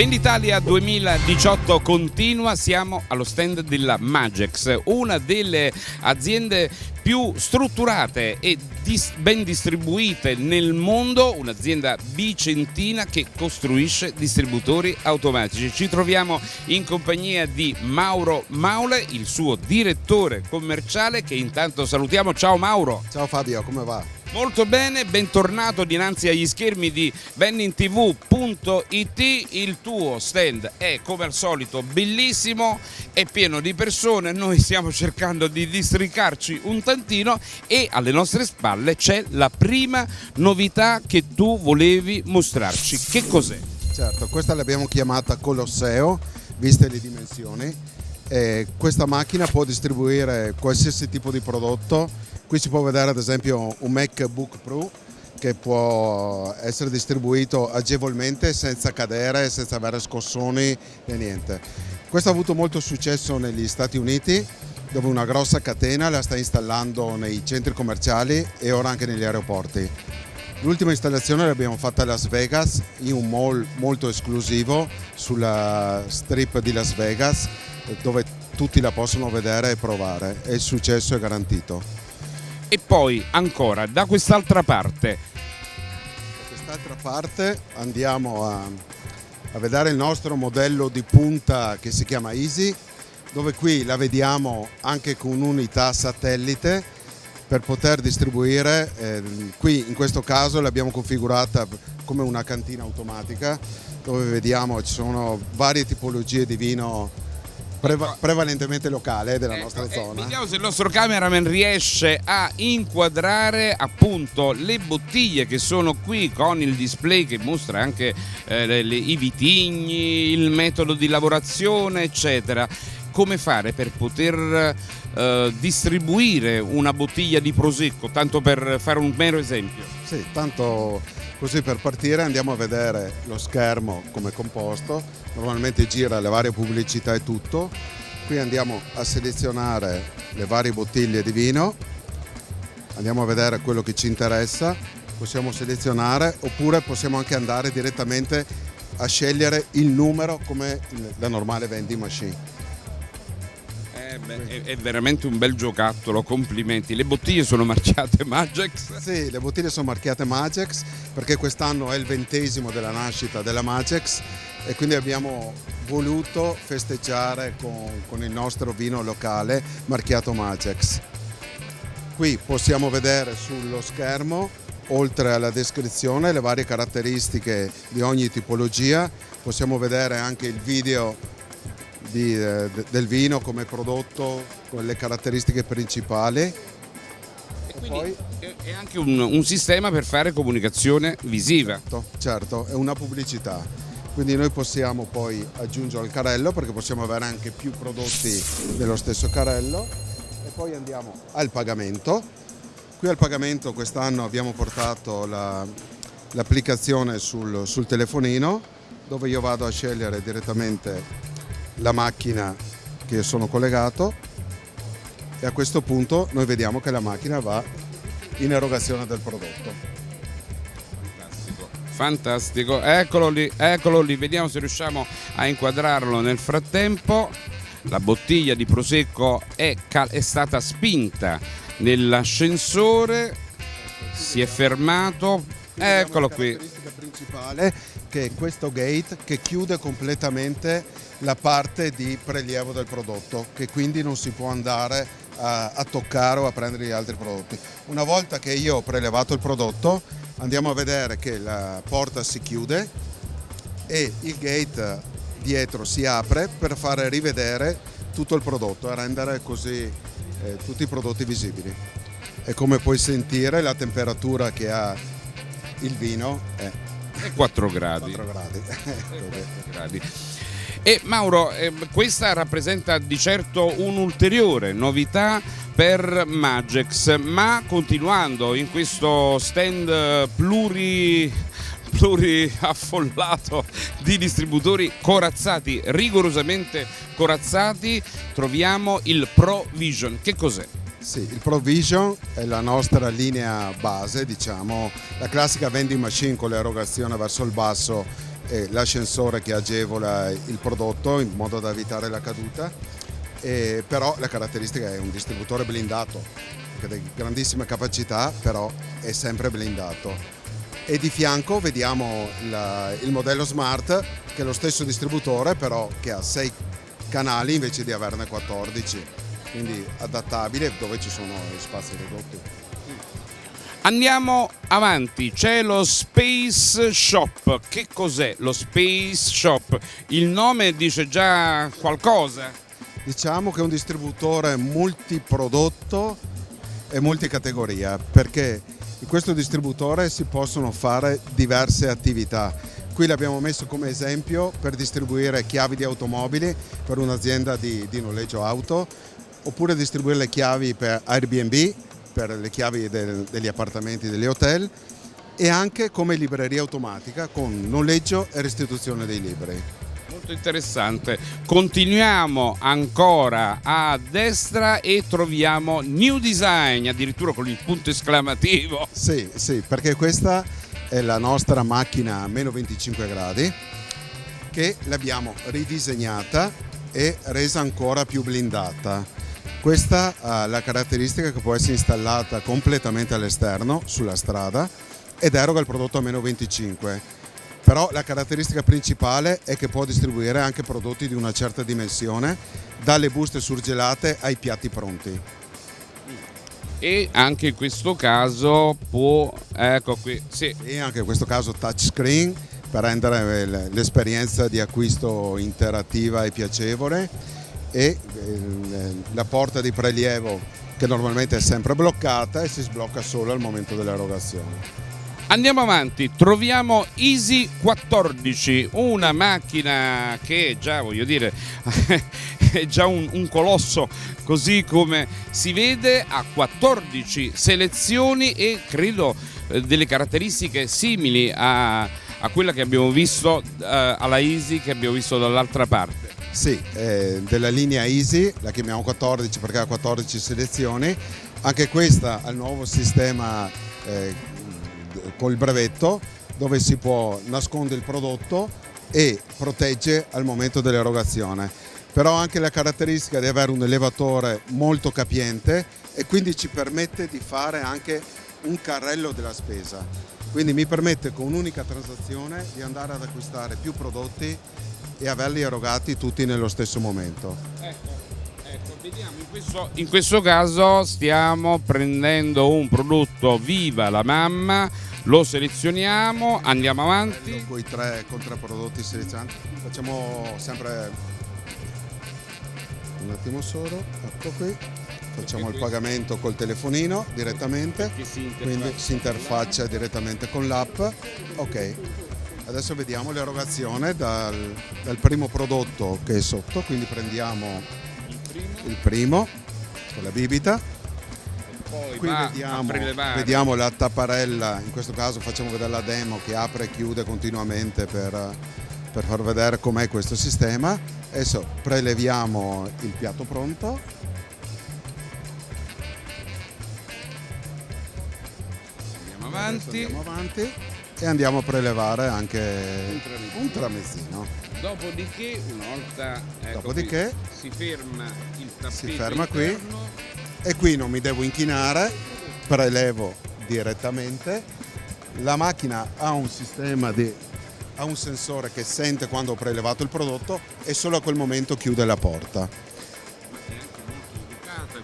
Venditalia 2018 continua, siamo allo stand della Magex, una delle aziende più strutturate e dis ben distribuite nel mondo, un'azienda bicentina che costruisce distributori automatici. Ci troviamo in compagnia di Mauro Maule, il suo direttore commerciale che intanto salutiamo. Ciao Mauro! Ciao Fabio, come va? Molto bene, bentornato dinanzi agli schermi di bennintv.it, il tuo stand è come al solito bellissimo, è pieno di persone, noi stiamo cercando di districarci un tantino e alle nostre spalle c'è la prima novità che tu volevi mostrarci, che cos'è? Certo, questa l'abbiamo chiamata Colosseo, viste le dimensioni, e questa macchina può distribuire qualsiasi tipo di prodotto Qui si può vedere ad esempio un MacBook Pro che può essere distribuito agevolmente senza cadere, senza avere scossoni e niente. Questo ha avuto molto successo negli Stati Uniti dove una grossa catena la sta installando nei centri commerciali e ora anche negli aeroporti. L'ultima installazione l'abbiamo fatta a Las Vegas in un mall molto esclusivo sulla strip di Las Vegas dove tutti la possono vedere e provare e il successo è garantito. E poi ancora da quest'altra parte. Da quest'altra parte andiamo a, a vedere il nostro modello di punta che si chiama Easy, dove qui la vediamo anche con un'unità satellite per poter distribuire, eh, qui in questo caso l'abbiamo configurata come una cantina automatica dove vediamo ci sono varie tipologie di vino Preva prevalentemente locale della ecco, nostra eh, zona. vediamo se il nostro cameraman riesce a inquadrare appunto le bottiglie che sono qui con il display che mostra anche eh, le, le, i vitigni, il metodo di lavorazione eccetera. Come fare per poter eh, distribuire una bottiglia di prosecco, tanto per fare un mero esempio? Sì, tanto Così per partire andiamo a vedere lo schermo come composto, normalmente gira le varie pubblicità e tutto. Qui andiamo a selezionare le varie bottiglie di vino, andiamo a vedere quello che ci interessa, possiamo selezionare oppure possiamo anche andare direttamente a scegliere il numero come la normale vending machine beh, è, è, veramente un bel giocattolo, complimenti. Le bottiglie sono marchiate Magex? Sì, le bottiglie sono marchiate Magex perché quest'anno è il ventesimo della nascita della Magex e quindi abbiamo voluto festeggiare con, con il nostro vino locale marchiato Magex. Qui possiamo vedere sullo schermo oltre alla descrizione le varie caratteristiche di ogni tipologia, possiamo vedere anche il video di, eh, del vino come prodotto con le caratteristiche principali. E quindi poi... è anche un, un, sistema per fare comunicazione visiva. Certo, certo, è una pubblicità. Quindi noi possiamo poi aggiungere il carrello perché possiamo avere anche più prodotti dello stesso carrello e poi andiamo al pagamento. Qui al pagamento quest'anno abbiamo portato l'applicazione la, sul, sul telefonino dove io vado a scegliere direttamente la macchina che sono collegato e a questo punto noi vediamo che la macchina va in erogazione del prodotto. Fantastico, fantastico, eccolo lì, eccolo lì, vediamo se riusciamo a inquadrarlo nel frattempo. La bottiglia di prosecco è, è stata spinta nell'ascensore, si è fermato, eccolo qui. La caratteristica principale che è questo gate che chiude completamente la parte di prelievo del prodotto che quindi non si può andare a, a, toccare o a prendere gli altri prodotti. Una volta che io ho prelevato il prodotto andiamo a vedere che la porta si chiude e il gate dietro si apre per fare rivedere tutto il prodotto e rendere così eh, tutti i prodotti visibili. E come puoi sentire la temperatura che ha il vino è 4 gradi. 4 gradi. 4 gradi. E Mauro, eh, questa rappresenta di certo un'ulteriore novità per Magex, ma continuando in questo stand pluri pluriaffollato di distributori corazzati, rigorosamente corazzati, troviamo il Pro Vision. Che cos'è? Sì, il Provision è la nostra linea base, diciamo, la classica vending machine con l'erogazione verso il basso l'ascensore che agevola il prodotto in modo da evitare la caduta, eh, però la caratteristica è un distributore blindato, che ha grandissime capacità, però è sempre blindato. E di fianco vediamo la, il modello Smart, che è lo stesso distributore, però che ha 6 canali invece di averne 14, quindi adattabile dove ci sono spazi ridotti. Andiamo avanti, c'è lo Space Shop. Che cos'è lo Space Shop? Il nome dice già qualcosa? Diciamo che è un distributore multiprodotto e multicategoria perché in questo distributore si possono fare diverse attività. Qui l'abbiamo messo come esempio per distribuire chiavi di automobili per un'azienda di, di noleggio auto oppure distribuire le chiavi per Airbnb per le chiavi del, degli appartamenti degli hotel e anche come libreria automatica con noleggio e restituzione dei libri. Molto interessante. Continuiamo ancora a destra e troviamo New Design, addirittura con il punto esclamativo. Sì, sì, perché questa è la nostra macchina a meno 25 gradi che l'abbiamo ridisegnata e resa ancora più blindata questa ha la caratteristica che può essere installata completamente all'esterno, sulla strada, ed eroga il prodotto a meno 25. Però la caratteristica principale è che può distribuire anche prodotti di una certa dimensione, dalle buste surgelate ai piatti pronti. E anche in questo caso può, ecco qui, sì. E anche in questo caso touchscreen per rendere l'esperienza di acquisto interattiva e piacevole e eh, la porta di prelievo che normalmente è sempre bloccata e si sblocca solo al momento dell'erogazione. Andiamo avanti, troviamo Easy 14, una macchina che già voglio dire è già un, un, colosso così come si vede, ha 14 selezioni e credo eh, delle caratteristiche simili a, a, quella che abbiamo visto eh, alla Easy che abbiamo visto dall'altra parte. Sì, eh, della linea Easy, la chiamiamo 14 perché ha 14 selezioni, anche questa ha il nuovo sistema eh, col brevetto dove si può nascondere il prodotto e protegge al momento dell'erogazione. Però anche la caratteristica di avere un elevatore molto capiente e quindi ci permette di fare anche un carrello della spesa. Quindi mi permette con un'unica transazione di andare ad acquistare più prodotti e averli erogati tutti nello stesso momento. Ecco, ecco vediamo, in questo, in questo caso stiamo prendendo un prodotto Viva la Mamma, lo selezioniamo, andiamo avanti. Con i tre contraprodotti selezionati, facciamo sempre un attimo solo, ecco qui, facciamo il pagamento col telefonino direttamente, quindi si interfaccia direttamente con l'app, ok. Adesso vediamo l'erogazione dal, dal, primo prodotto che è sotto, quindi prendiamo il primo, il primo con la bibita. Poi Qui vediamo, vediamo, la tapparella, in questo caso facciamo vedere la demo che apre e chiude continuamente per, per far vedere com'è questo sistema. Adesso preleviamo il piatto pronto. Andiamo avanti. E andiamo a prelevare anche un tramezzino. Un tramezzino. Dopodiché, una volta ecco Dopodiché, qui, si ferma il tappeto si ferma qui e qui non mi devo inchinare, prelevo direttamente. La macchina ha un sistema di ha un sensore che sente quando ho prelevato il prodotto e solo a quel momento chiude la porta.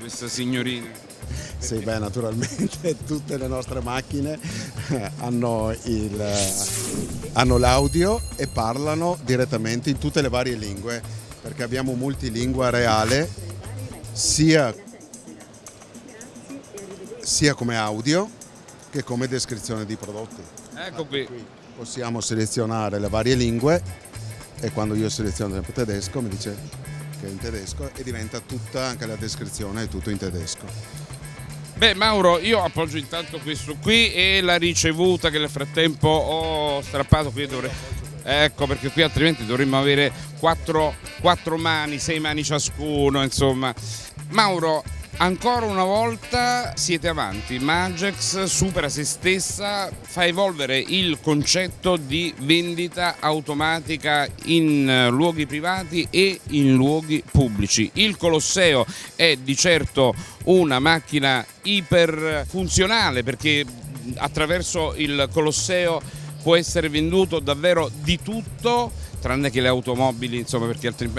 Questa signorina. Sì, beh, naturalmente tutte le nostre macchine hanno, hanno l'audio e parlano direttamente in tutte le varie lingue, perché abbiamo multilingua reale sia, sia come audio che come descrizione di prodotti. Ecco qui. Possiamo selezionare le varie lingue e quando io seleziono sempre tedesco mi dice che è in tedesco e diventa tutta anche la descrizione è tutto in tedesco. Beh Mauro, io appoggio intanto questo qui e la ricevuta che nel frattempo ho strappato qui dovrei... Ecco perché qui altrimenti dovremmo avere quattro, quattro mani, sei mani ciascuno, insomma. Mauro, Ancora una volta siete avanti, Magex supera se stessa, fa evolvere il concetto di vendita automatica in eh, luoghi privati e in luoghi pubblici. Il Colosseo è di certo una macchina iperfunzionale perché attraverso il Colosseo può essere venduto davvero di tutto tranne che le automobili, insomma, perché altri,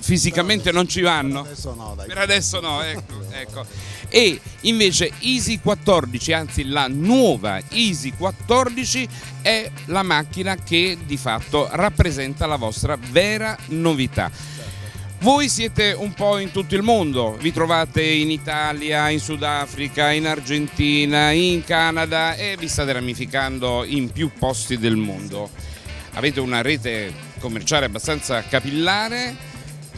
fisicamente non ci vanno. Per adesso no, dai. Per adesso no, ecco, ecco. E invece Easy 14, anzi la nuova Easy 14 è la macchina che di fatto rappresenta la vostra vera novità. Voi siete un po' in tutto il mondo, vi trovate in Italia, in Sudafrica, in Argentina, in Canada e vi state ramificando in più posti del mondo. Avete una rete commerciale abbastanza capillare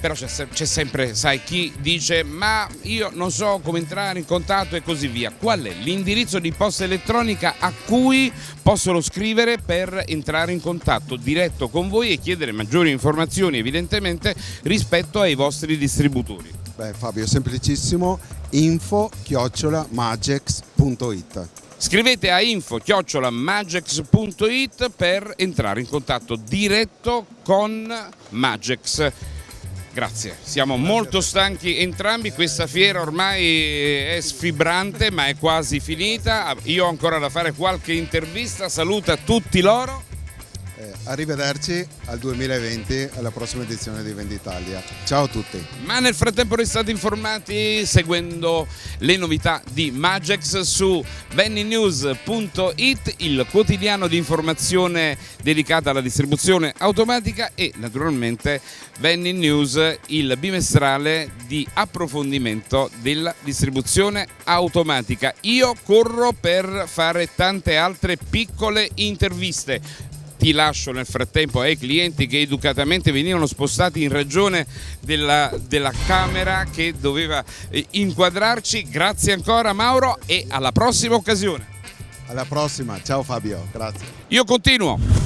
però c'è, sempre, sai, chi dice ma io non so come entrare in contatto e così via. Qual è l'indirizzo di posta elettronica a cui possono scrivere per entrare in contatto diretto con voi e chiedere maggiori informazioni evidentemente rispetto ai vostri distributori? Beh Fabio, semplicissimo, info chiocciolamagex.it Scrivete a info-magex.it per entrare in contatto diretto con Magex. Grazie, siamo molto stanchi entrambi, questa fiera ormai è sfibrante ma è quasi finita, io ho ancora da fare qualche intervista, saluta tutti loro. Eh, arrivederci al 2020 alla prossima edizione di Venditalia. Ciao a tutti. Ma nel frattempo restate informati seguendo le novità di Magex su venninews.it, il quotidiano di informazione dedicata alla distribuzione automatica e naturalmente Venni News, il bimestrale di approfondimento della distribuzione automatica. Io corro per fare tante altre piccole interviste ti lascio nel frattempo ai clienti che educatamente venivano spostati in ragione della, della camera che doveva eh, inquadrarci. Grazie ancora Mauro e alla prossima occasione. Alla prossima, ciao Fabio, grazie. Io continuo.